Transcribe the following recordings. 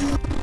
you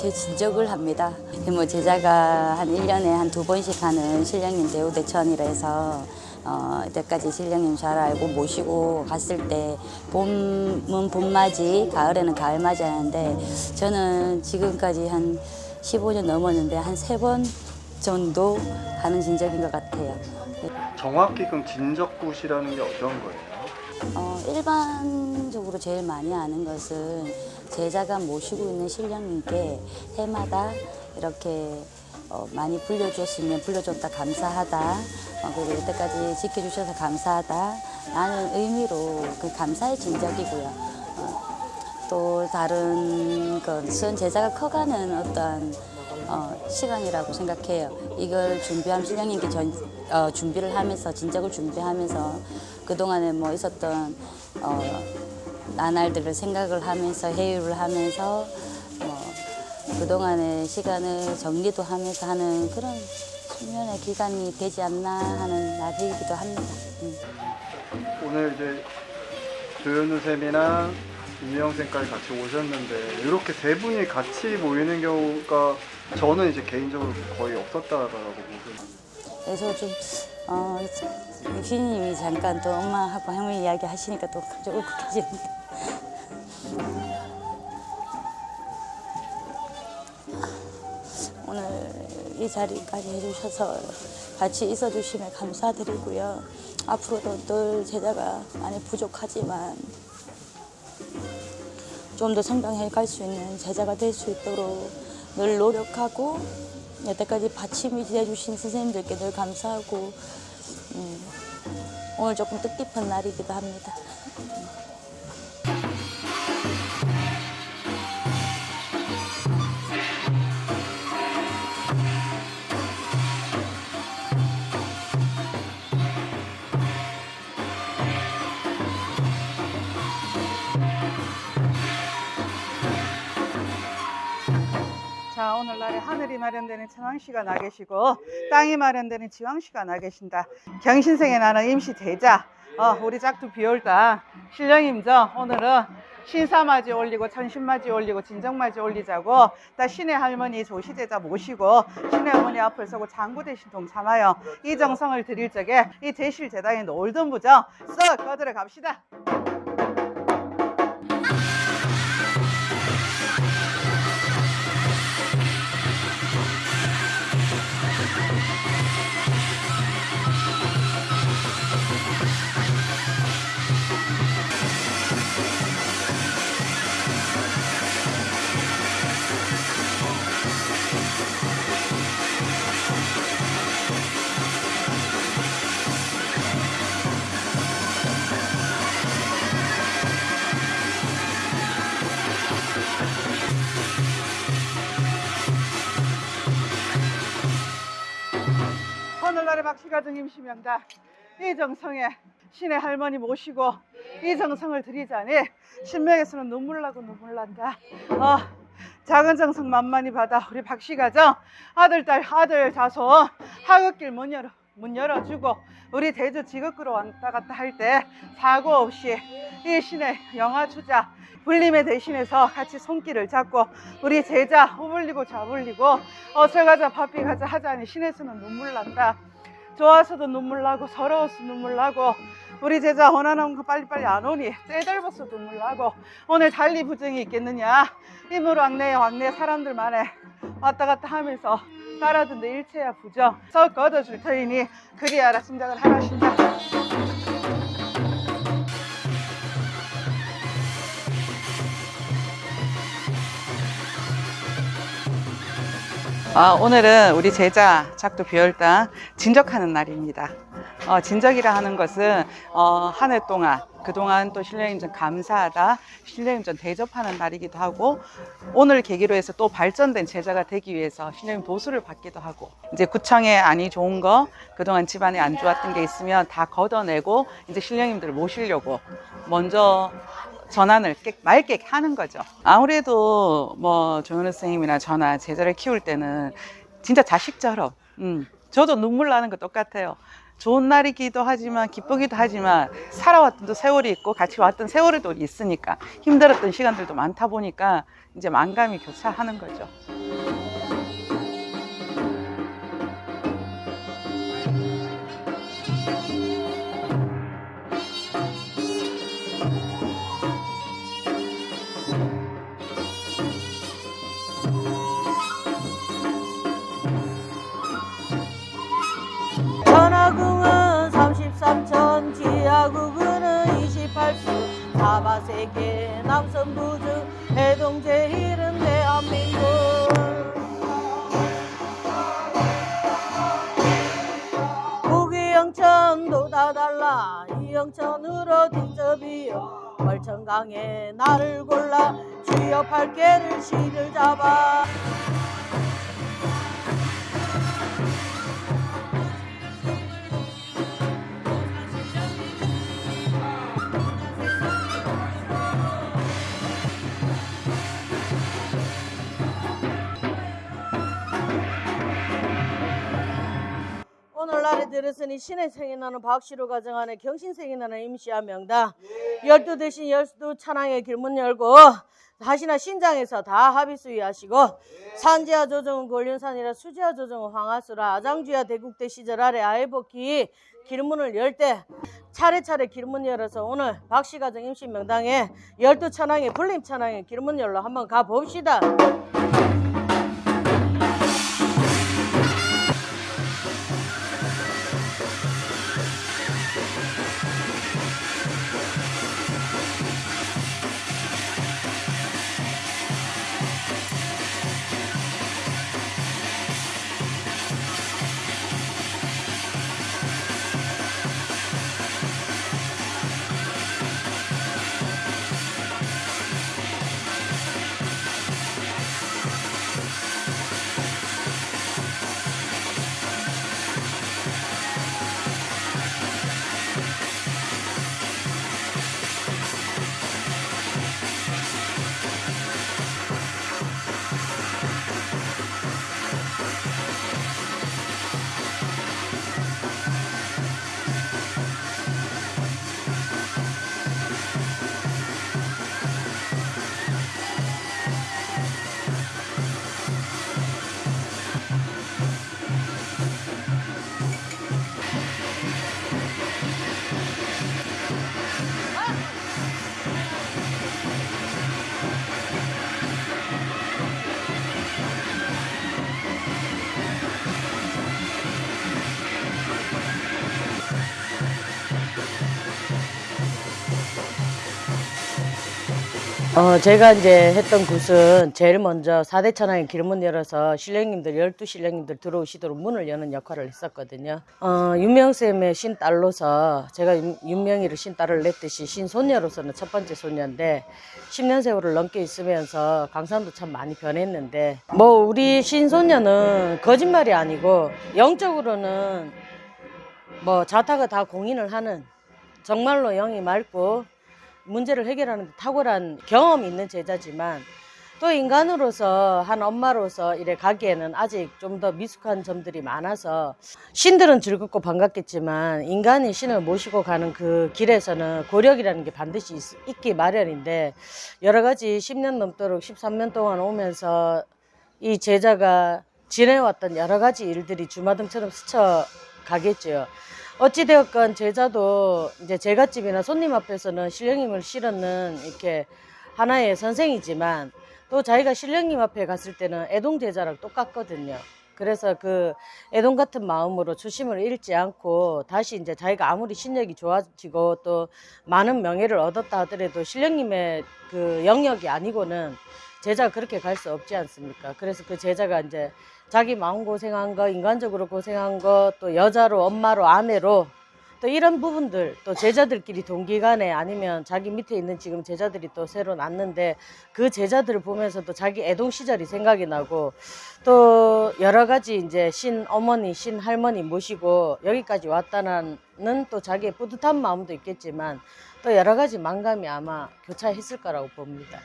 제 진적을 합니다. 뭐 제자가 한 1년에 한 두 번씩 하는 신령님 대우대천이라 해서 어, 이때까지 신령님 잘 알고 모시고 갔을 때 봄은 봄맞이, 가을에는 가을맞이 하는데 저는 지금까지 한 15년 넘었는데 한 세 번 정도 하는 진적인 것 같아요. 정확히 그럼 진적굿이라는 게 어떤 거예요? 어, 일반 적으로 제일 많이 아는 것은 제자가 모시고 있는 신령님께 해마다 이렇게 어, 많이 불려줬으면 불려줬다 감사하다 어, 그리고 여태까지 지켜주셔서 감사하다 라는 의미로 그 감사의 진적이고요. 어, 또 다른 것은 제자가 커가는 어떤 어, 시간이라고 생각해요. 이걸 준비하면 신령님께 전, 어, 준비를 하면서 진작을 준비하면서 그동안에 뭐 있었던 어, 나날들을 생각을 하면서 회유를 하면서 뭐 그동안의 시간을 정리도 하면서 하는 그런 수면의 기간이 되지 않나 하는 날이기도 합니다. 음. 오늘 이제 조현우 쌤이랑 임영 쌤까지 같이 오셨는데 이렇게 세 분이 같이 모이는 경우가 저는 이제 개인적으로 거의 없었다라고 보거든요. 그래서 좀 어, 유신님이 잠깐 또 엄마하고 할머니 이야기 하시니까 또 갑자기 울컥해지는데 오늘 이 자리까지 해주셔서 같이 있어주심에 감사드리고요. 앞으로도 늘 제자가 많이 부족하지만 좀 더 성장해 갈 수 있는 제자가 될 수 있도록 늘 노력하고 여태까지 받침이 되어주신 선생님들께 늘 감사하고 음, 오늘 조금 뜻깊은 날이기도 합니다. 마련되는 천왕시가 나 계시고 땅이 마련되는 지왕시가 나 계신다. 경신생에 나는 임시 대자. 어, 우리 짝두 비올다. 신령임저 오늘은 신사맞이 올리고 천신맞이 올리고 진정맞이 올리자고 다 신의 할머니 조시제자 모시고 신의 어머니 앞을 서고 장구 대신 동참하여 이 정성을 드릴 적에 이 제실제당에 놀던 부정 썩 거들어 갑시다 박씨가 등임시명다 이 정성에 신의 할머니 모시고 이 정성을 드리자니 신명에서는 눈물 나고 눈물 난다. 어, 작은 정성 만만히 받아 우리 박씨 가정 아들 딸 아들 자손 하굣길 문 열어 문 열어주고 우리 대주 지극구로 왔다 갔다 할 때 사고 없이 이 신의 영화 주자 불림의 대신해서 같이 손길을 잡고 우리 제자 후불리고 좌불리고 어서 가자 바삐 가자 하자니 신에서는 눈물 난다 좋아서도 눈물 나고 서러워서 눈물 나고 우리 제자 원하는 거 빨리빨리 안 오니 떼달버서 눈물 나고 오늘 달리 부정이 있겠느냐? 이물 왕래 왕래 사람들만에 왔다 갔다 하면서 따라듣는 일체야 부정. 썩 걷어줄 터이니 그리하라 짐작을 하라신다 아, 오늘은 우리 제자 작두 비열당 진적하는 날입니다. 어, 진적이라 하는 것은 어, 한 해 동안 그동안 또 신령님 전 감사하다 신령님 전 대접하는 날이기도 하고 오늘 계기로 해서 또 발전된 제자가 되기 위해서 신령님 도수를 받기도 하고 이제 구청에 안이 좋은 거 그동안 집안에 안 좋았던 게 있으면 다 걷어내고 이제 신령님들을 모시려고 먼저 전환을 깨, 맑게 하는 거죠. 아무래도 뭐 조현우 선생님이나 저나 제자를 키울 때는 진짜 자식처럼, 음, 저도 눈물 나는 거 똑같아요. 좋은 날이기도 하지만 기쁘기도 하지만 살아왔던 또 세월이 있고 같이 왔던 세월이 또 있으니까 힘들었던 시간들도 많다 보니까 이제 만감이 교차하는 거죠. 사바세계 남선부주 해동제일은 대한민국 북이영천도 다 달라. 이영천으로 뒷접이요 월천강에 나를 골라 주여 팔개를 실을 잡아 오늘날에 들었으니 신의 생이 나는 박씨로 가정하는 경신생이 나는 임시한 명당 열두 대신 열두 찬양의 길문 열고 다시나 신장에서 다 합의 수위 하시고 산지하 조정은 권륜산이라 수지하 조정은 황하수라 아장주야 대국대 시절 아래 아이복기 길문을 열 때 차례차례 길문 열어서 오늘 박씨 가정 임시 명당에 열두 찬양의 불림 찬양의 길문 열로 한번 가봅시다. 어, 제가 이제 했던 굿은 제일 먼저 4대 천왕의 길문 열어서 신령님들, 12 신령님들 들어오시도록 문을 여는 역할을 했었거든요. 어, 윤명쌤의 신딸로서 제가 윤- 윤명이를 신딸을 냈듯이 신손녀로서는 첫 번째 손녀인데 10년 세월을 넘게 있으면서 강산도 참 많이 변했는데 뭐 우리 신손녀는 거짓말이 아니고 영적으로는 뭐 자타가 다 공인을 하는 정말로 영이 맑고 문제를 해결하는 데 탁월한 경험이 있는 제자지만 또 인간으로서 한 엄마로서 이래 가기에는 아직 좀 더 미숙한 점들이 많아서 신들은 즐겁고 반갑겠지만 인간이 신을 모시고 가는 그 길에서는 고력이라는 게 반드시 있, 있기 마련인데 여러 가지 10년 넘도록 13년 동안 오면서 이 제자가 지내왔던 여러 가지 일들이 주마등처럼 스쳐 가겠죠. 어찌되었건 제자도 이제 제갓집이나 손님 앞에서는 신령님을 실었는 이렇게 하나의 선생이지만 또 자기가 신령님 앞에 갔을 때는 애동 제자랑 똑같거든요. 그래서 그 애동 같은 마음으로 초심을 잃지 않고 다시 이제 자기가 아무리 신력이 좋아지고 또 많은 명예를 얻었다 하더라도 신령님의 그 영역이 아니고는 제자가 그렇게 갈 수 없지 않습니까? 그래서 그 제자가 이제 자기 마음 고생한 거, 인간적으로 고생한 거, 또 여자로, 엄마로, 아내로 또 이런 부분들 또 제자들끼리 동기간에 아니면 자기 밑에 있는 지금 제자들이 또 새로 낳는데 그 제자들을 보면서 또 자기 애동 시절이 생각이 나고 또 여러 가지 이제 신 어머니, 신 할머니 모시고 여기까지 왔다는 또 자기의 뿌듯한 마음도 있겠지만 또 여러 가지 만감이 아마 교차했을 거라고 봅니다.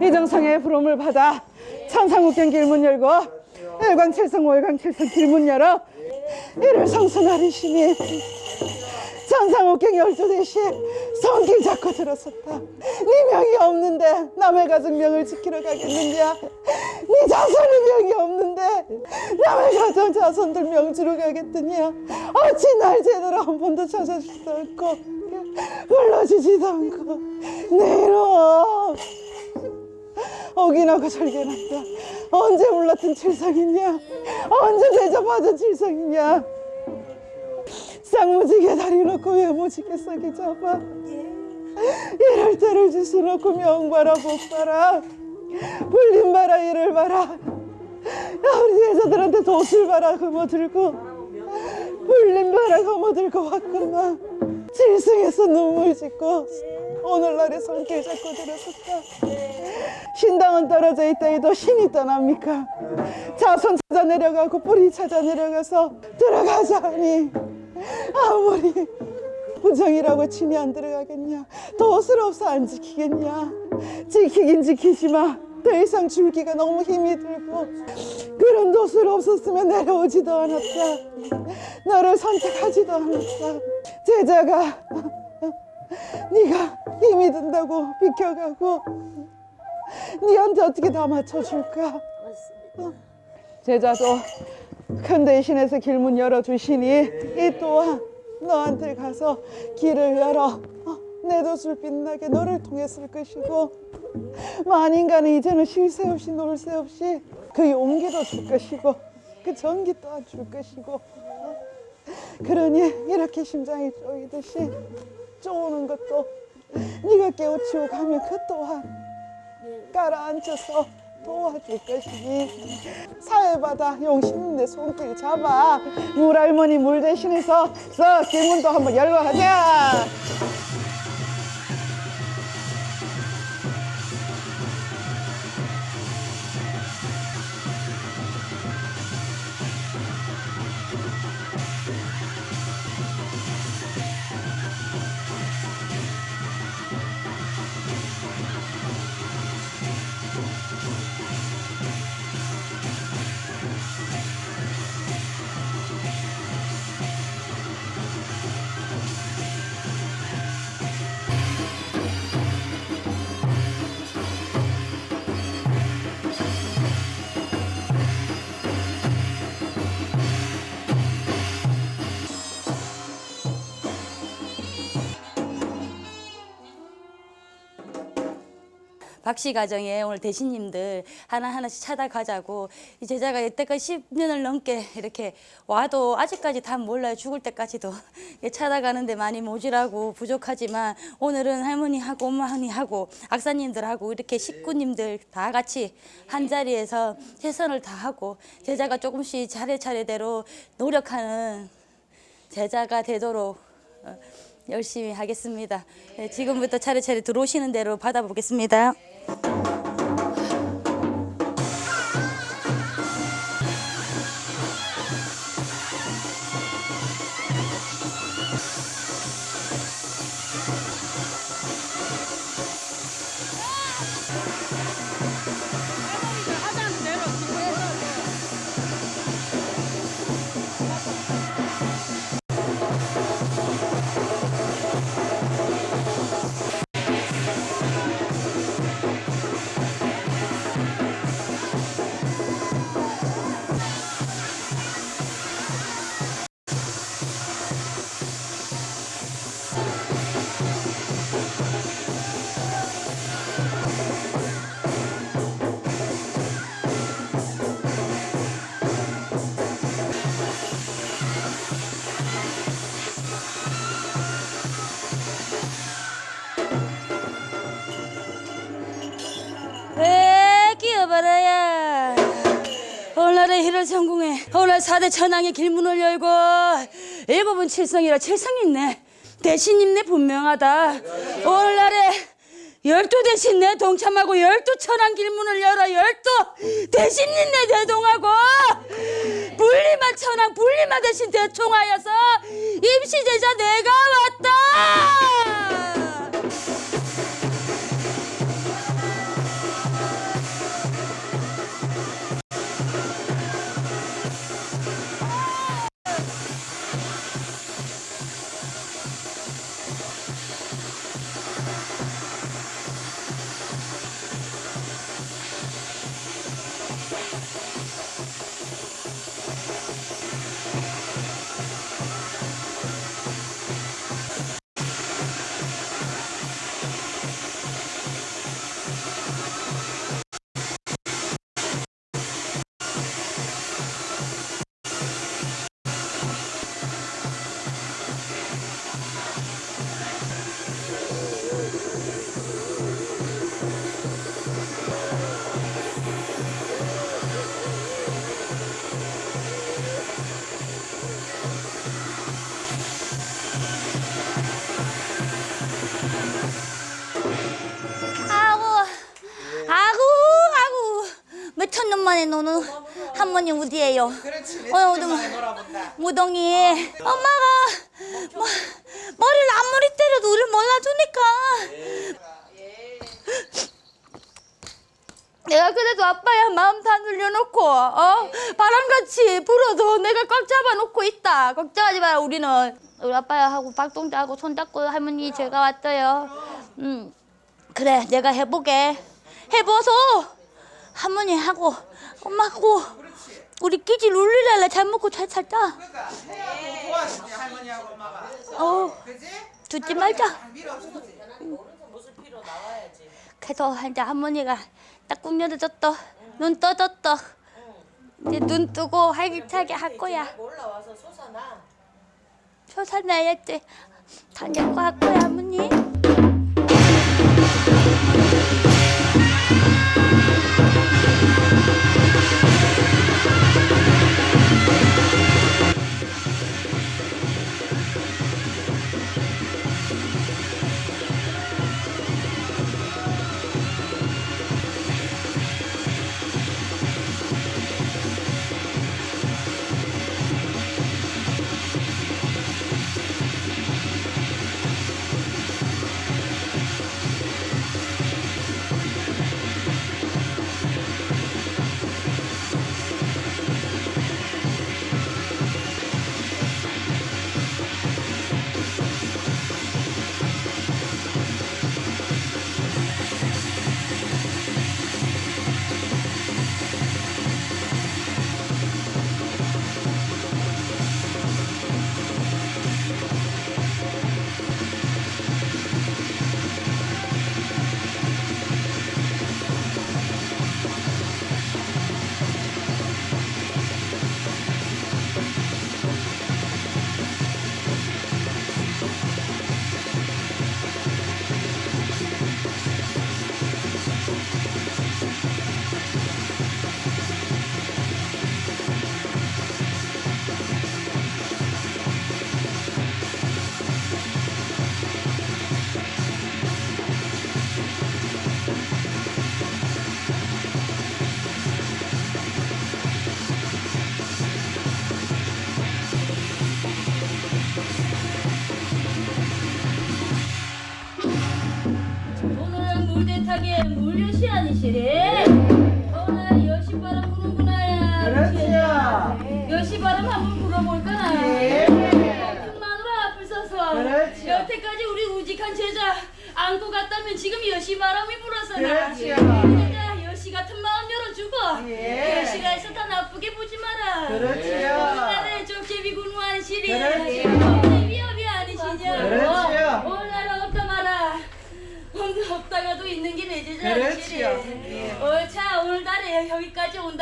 이정성의 부름을 받아 천상국경 길문 열고 일광칠성 월광칠성 길문 열어 이를 성수나리시니 천상국경 열두 대시 손길 잡고 들었었다. 네 명이 없는데 남의 가족 명을 지키러 가겠느냐? 네 자손의 명이 없는데 남의 가정 자손들 명 주러 가겠느냐? 어찌 날 제대로 한 번도 찾아주지도 않고 불러주지도 않고 내 이름 어기나고 절개난다. 언제 몰랐던 칠성이냐? 언제 대접하던 칠성이냐? 쌍무지게 다리 놓고 외무지게 싸게 잡아? 이럴 때를 주스 놓고 명봐라 복봐라. 불림 봐라 이를 봐라. 우리 제자들한테 돛을 봐라 그거 들고. 불림 봐라 그거 들고 왔구만 칠성에서 눈물 짓고 오늘날의 손길 잡고 들었었다 신당은 떨어져 있다 해도 신이 떠납니까? 자손 찾아 내려가고 뿌리 찾아 내려가서 들어가자 하니 아무리 부정이라고 침이 안 들어가겠냐? 없어 안 지키겠냐? 지키긴 지키지만 더 이상 줄기가 너무 힘이 들고 그런 돛을 없었으면 내려오지도 않았다. 너를 선택하지도 않았다. 제자가 네가 힘이 든다고 비켜가고 니한테 어떻게 다 맞춰줄까? 어. 제자도 큰 대신에서 길문 열어주시니 이 또한 너한테 가서 길을 열어 어, 내 돛을 빛나게 너를 쓸 것이고 만인간은 이제는 쉴 새 없이 놀 새 없이 그 용기도 줄 것이고 그 전기 또한 줄 것이고 어. 그러니 이렇게 심장이 쪼이듯이 쪼는 것도 네가 깨우치고 가면 그 또한 깔아앉혀서 도와줄 것이니. 사회바다 용신 내 손길 잡아. 물할머니 물 대신해서 써 길문도 한번 열러 가자 박씨 가정에 오늘 대신님들 하나하나씩 찾아가자고 이 제자가 이때까지 10년을 넘게 이렇게 와도 아직까지 다 몰라요. 죽을 때까지도 찾아가는데 많이 모질하고 부족하지만 오늘은 할머니하고 엄마하고 악사님들하고 이렇게 식구님들 다 같이 한 자리에서 최선을 다하고 제자가 조금씩 차례차례대로 노력하는 제자가 되도록 어, 열심히 하겠습니다. 네, 지금부터 차례차례 들어오시는 대로 받아보겠습니다. 오늘 사대 천왕의 길문을 열고 일곱은 칠성이라 칠성이 있네. 대신 있네 분명하다. 오늘날에 열두 대신 내 동참하고 열두 천왕 길문을 열어 열두 대신 있네 대동하고 분리만 천왕 분리만 대신 대총하여서 임시제자 내가 왔다 어디에요? 그렇지. 어, 무동, 무동이. 엄마가 뭐, 머리를 아무리 때려도 우리를 몰라주니까. 내가 그래도 아빠야 마음 다 눌려놓고 어? 바람같이 불어도 내가 꽉 잡아놓고 있다. 걱정하지 마라 우리는. 우리 아빠야 하고 박동자하고 손잡고 할머니 제가 왔어요. 음 그래 내가 해보게. 해봐서 할머니하고 엄마하고 우리 끼지 룰리랄라 잘 먹고 잘 살자. 도와주지. 할머니하고 엄마가. 어 그지? 죽지 말자. 밀어주지. 그래서 이제 할머니가 딱 꿈여져졌다 눈 떠졌다 이제 눈 뜨고 활기차게 할 거야. 올라와서 솟아나. 솟아나야지. 다녀고 할 거야 할머니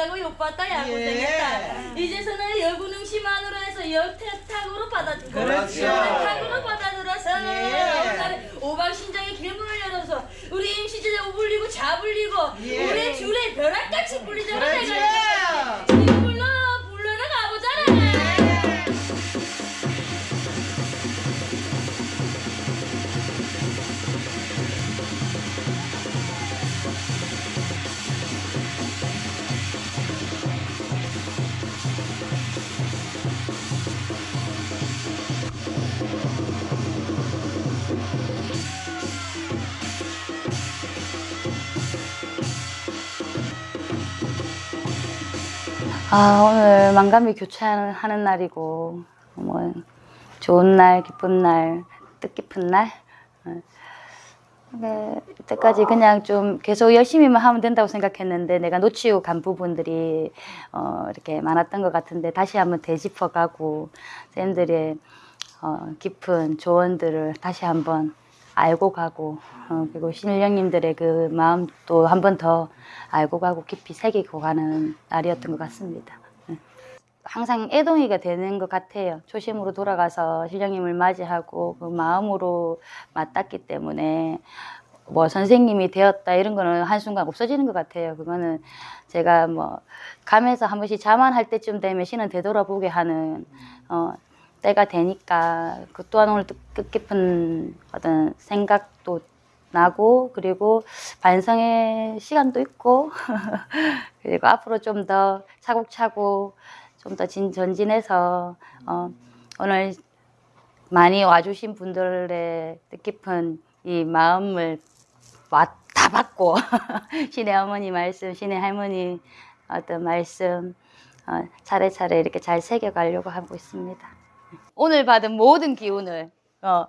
여기까지 온다고 욕받다 야 예. 고생했다 이제서는 여군응시만으로 해서 여태탁으로 받아주고 그렇지요. 여태탁으로 받아들어서 예. 오방신장의 길문을 열어서 우리 임시제자 오불리고 자불리고 가지고 우리 줄에 벼락같이 불리잖아 그렇지. 내가 아, 오늘 만감이 교차하는 날이고, 뭐, 좋은 날, 기쁜 날, 뜻깊은 날. 어. 네, 이때까지 그냥 좀 계속 열심히만 하면 된다고 생각했는데, 내가 놓치고 간 부분들이, 어, 이렇게 많았던 것 같은데, 다시 한번 되짚어가고, 쌤들의, 어, 깊은 조언들을 다시 한번 알고 가고, 어, 그리고 신령님들의 그 마음도 한번 더 알고 가고 깊이 새기고 가는 날이었던 것 같습니다. 네. 항상 애동이가 되는 것 같아요. 초심으로 돌아가서 신령님을 맞이하고 그 마음으로 맞닿기 때문에 뭐 선생님이 되었다 이런 거는 한순간 없어지는 것 같아요. 그거는 제가 뭐 가면서 한 번씩 자만할 때쯤 되면 신은 되돌아보게 하는 어, 때가 되니까 그 또한 오늘 뜻- 뜻깊은 어떤 생각도 나고 그리고 반성의 시간도 있고 그리고 앞으로 좀 더 차곡차곡 좀 더 전진해서 어, 오늘 많이 와주신 분들의 뜻깊은 이 마음을 와, 다 받고 신의 어머니 말씀, 신의 할머니 어떤 말씀 어, 차례차례 이렇게 잘 새겨가려고 하고 있습니다. 오늘 받은 모든 기운을 어,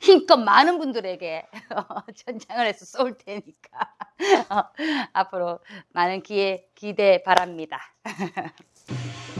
힘껏 많은 분들에게 전장을 해서 쏠 테니까 어, 앞으로 많은 기회 기대 바랍니다.